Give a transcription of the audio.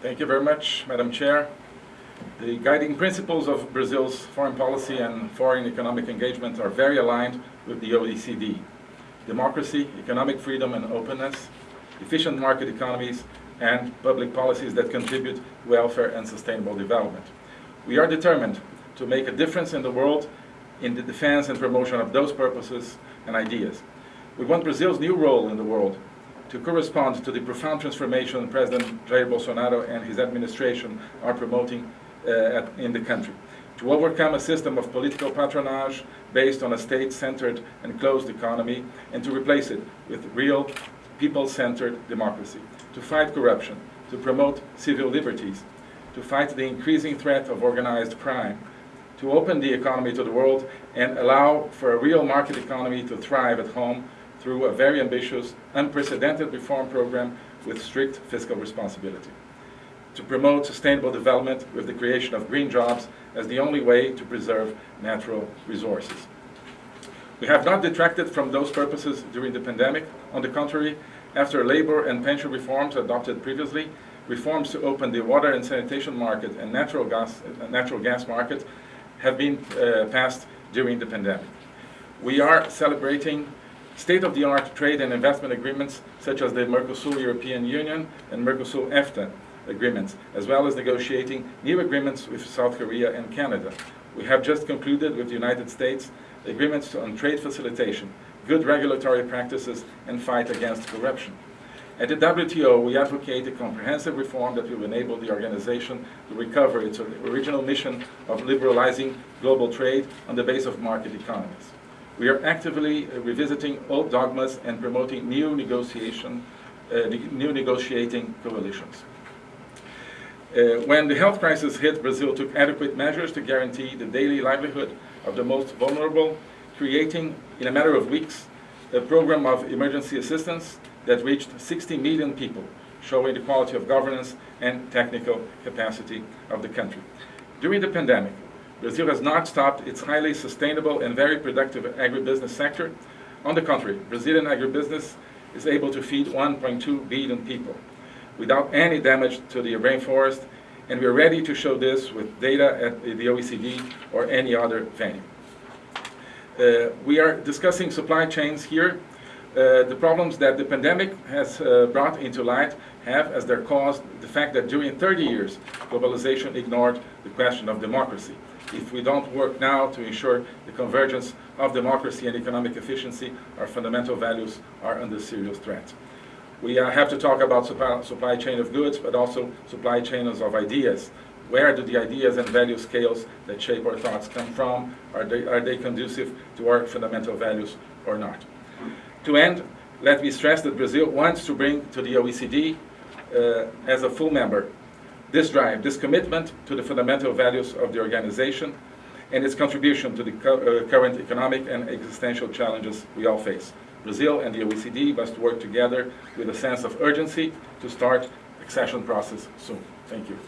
Thank you very much, Madam Chair. The guiding principles of Brazil's foreign policy and foreign economic engagement are very aligned with the OECD. Democracy, economic freedom and openness, efficient market economies, and public policies that contribute welfare and sustainable development. We are determined to make a difference in the world in the defense and promotion of those purposes and ideas. We want Brazil's new role in the world to correspond to the profound transformation President Jair Bolsonaro and his administration are promoting uh, at, in the country, to overcome a system of political patronage based on a state-centered and closed economy, and to replace it with real people-centered democracy, to fight corruption, to promote civil liberties, to fight the increasing threat of organized crime, to open the economy to the world and allow for a real market economy to thrive at home through a very ambitious, unprecedented reform program with strict fiscal responsibility. To promote sustainable development with the creation of green jobs as the only way to preserve natural resources. We have not detracted from those purposes during the pandemic. On the contrary, after labor and pension reforms adopted previously, reforms to open the water and sanitation market and natural gas, natural gas market have been uh, passed during the pandemic. We are celebrating state-of-the-art trade and investment agreements such as the Mercosur European Union and Mercosur EFTA agreements, as well as negotiating new agreements with South Korea and Canada. We have just concluded with the United States agreements on trade facilitation, good regulatory practices, and fight against corruption. At the WTO, we advocate a comprehensive reform that will enable the organization to recover its original mission of liberalizing global trade on the base of market economies. We are actively uh, revisiting old dogmas and promoting new negotiation, uh, new negotiating coalitions. Uh, when the health crisis hit, Brazil took adequate measures to guarantee the daily livelihood of the most vulnerable, creating, in a matter of weeks, a program of emergency assistance that reached 60 million people, showing the quality of governance and technical capacity of the country. During the pandemic, Brazil has not stopped its highly sustainable and very productive agribusiness sector. On the contrary, Brazilian agribusiness is able to feed 1.2 billion people without any damage to the rainforest, and we're ready to show this with data at the OECD or any other venue. Uh, we are discussing supply chains here. Uh, the problems that the pandemic has uh, brought into light have as their cause the fact that during 30 years, globalization ignored the question of democracy if we don't work now to ensure the convergence of democracy and economic efficiency, our fundamental values are under serious threat. We uh, have to talk about supply, supply chain of goods, but also supply chains of ideas. Where do the ideas and value scales that shape our thoughts come from? Are they, are they conducive to our fundamental values or not? To end, let me stress that Brazil wants to bring to the OECD uh, as a full member this drive, this commitment to the fundamental values of the organization and its contribution to the uh, current economic and existential challenges we all face. Brazil and the OECD must work together with a sense of urgency to start accession process soon. Thank you.